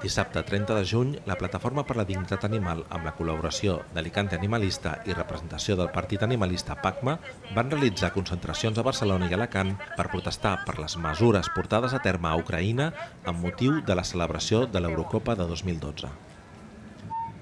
Dissabte 30 de juny, la Plataforma per la Dignitat Animal, amb la col·laboració d'Alicante Animalista i representació del Partit Animalista PACMA, van realitzar concentracions a Barcelona i Alacant per protestar per les mesures portades a terme a Ucraïna amb motiu de la celebració de l'Eurocopa de 2012.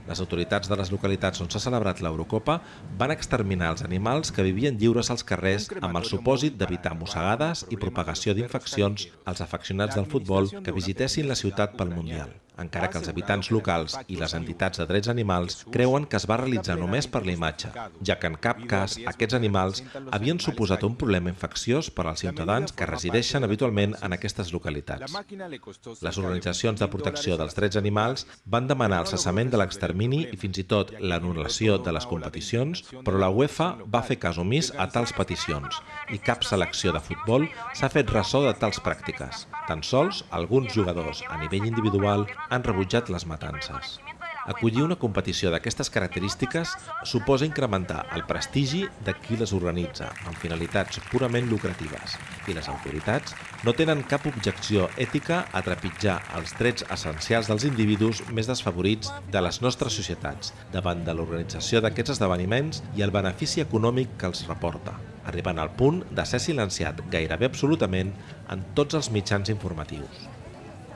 Les autoritats de les localitats on s'ha celebrat l'Eurocopa van exterminar els animals que vivien lliures als carrers amb el supòsit d'evitar mossegades i propagació d'infeccions als afeccionats del futbol que visitessin la ciutat pel Mundial encara que els habitants locals i les entitats de drets animals creuen que es va realitzar només per la imatge, ja que en cap cas aquests animals havien suposat un problema infecciós per als ciutadans que resideixen habitualment en aquestes localitats. Les organitzacions de protecció dels drets animals van demanar el cessament de l'extermini i fins i tot l'anul·lació de les competicions, però la UEFA va fer cas omís a tals peticions i cap selecció de futbol s'ha fet ressò de tals pràctiques. Tan sols alguns jugadors a nivell individual han rebutjat les matances. Acollir una competició d'aquestes característiques suposa incrementar el prestigi de qui les organitza, amb finalitats purament lucratives, i les autoritats no tenen cap objecció ètica a trepitjar els drets essencials dels individus més desfavorits de les nostres societats davant de l'organització d'aquests esdeveniments i el benefici econòmic que els reporta, arribant al punt de ser silenciat gairebé absolutament en tots els mitjans informatius.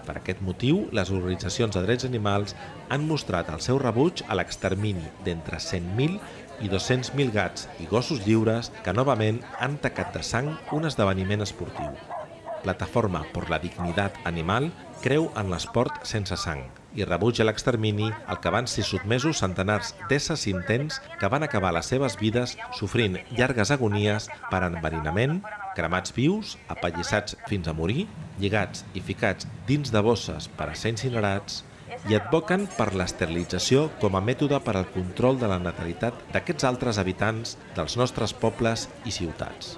Per aquest motiu, les organitzacions de drets animals han mostrat el seu rebuig a l'extermini d'entre 100.000 i 200.000 gats i gossos lliures que novament han tacat de sang un esdeveniment esportiu. Plataforma per la Dignitat Animal creu en l'esport sense sang i rebutja l'extermini al que van ser sotmesos centenars d'éssers intents que van acabar les seves vides sofrint llargues agonies per enverinament, cremats vius, apallissats fins a morir, lligats i ficats dins de bosses per a ser incinerats, i advoquen per l'esterilització com a mètode per al control de la natalitat d'aquests altres habitants dels nostres pobles i ciutats.